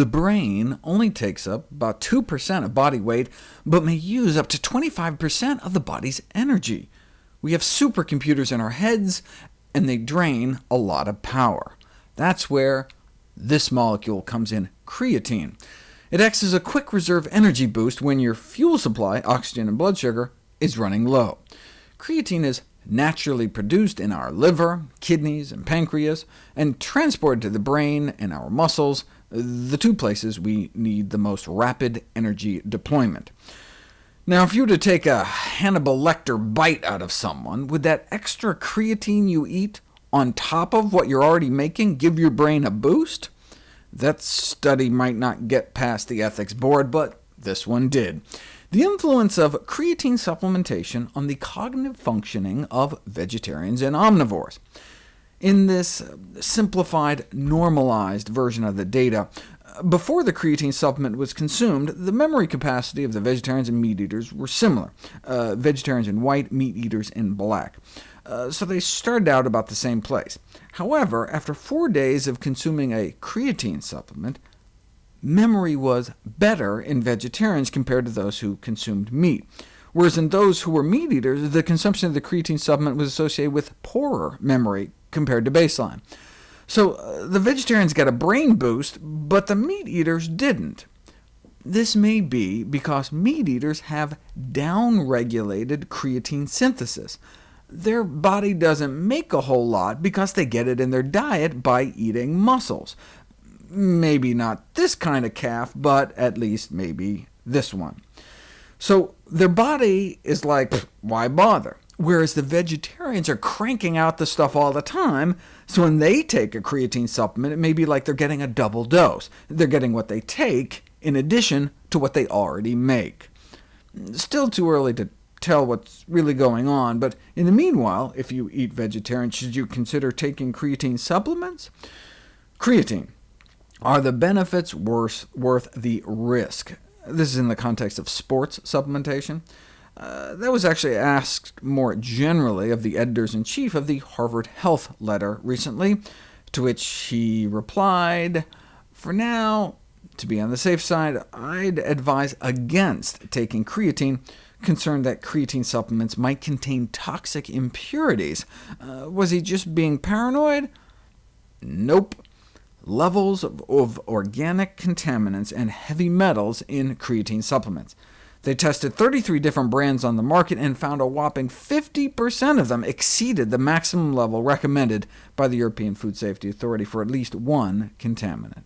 The brain only takes up about 2% of body weight, but may use up to 25% of the body's energy. We have supercomputers in our heads, and they drain a lot of power. That's where this molecule comes in, creatine. It acts as a quick reserve energy boost when your fuel supply, oxygen and blood sugar, is running low. Creatine is naturally produced in our liver, kidneys, and pancreas, and transported to the brain and our muscles, the two places we need the most rapid energy deployment. Now, if you were to take a Hannibal Lecter bite out of someone, would that extra creatine you eat, on top of what you're already making, give your brain a boost? That study might not get past the ethics board, but this one did. The influence of creatine supplementation on the cognitive functioning of vegetarians and omnivores. In this simplified, normalized version of the data, before the creatine supplement was consumed, the memory capacity of the vegetarians and meat eaters were similar, uh, vegetarians in white, meat eaters in black. Uh, so they started out about the same place. However, after four days of consuming a creatine supplement, memory was better in vegetarians compared to those who consumed meat, whereas in those who were meat eaters, the consumption of the creatine supplement was associated with poorer memory compared to baseline. So uh, the vegetarians got a brain boost, but the meat eaters didn't. This may be because meat eaters have downregulated creatine synthesis. Their body doesn't make a whole lot because they get it in their diet by eating muscles. Maybe not this kind of calf, but at least maybe this one. So their body is like, why bother? Whereas the vegetarians are cranking out the stuff all the time, so when they take a creatine supplement, it may be like they're getting a double dose. They're getting what they take in addition to what they already make. Still too early to tell what's really going on, but in the meanwhile, if you eat vegetarian, should you consider taking creatine supplements? Creatine. Are the benefits worth, worth the risk? This is in the context of sports supplementation. Uh, that was actually asked more generally of the editors-in-chief of the Harvard Health letter recently, to which he replied, For now, to be on the safe side, I'd advise against taking creatine, concerned that creatine supplements might contain toxic impurities. Uh, was he just being paranoid? Nope. Levels of, organic contaminants and heavy metals in creatine supplements. They tested 33 different brands on the market and found a whopping 50% of them exceeded the maximum level recommended by the European Food Safety Authority for at least one contaminant.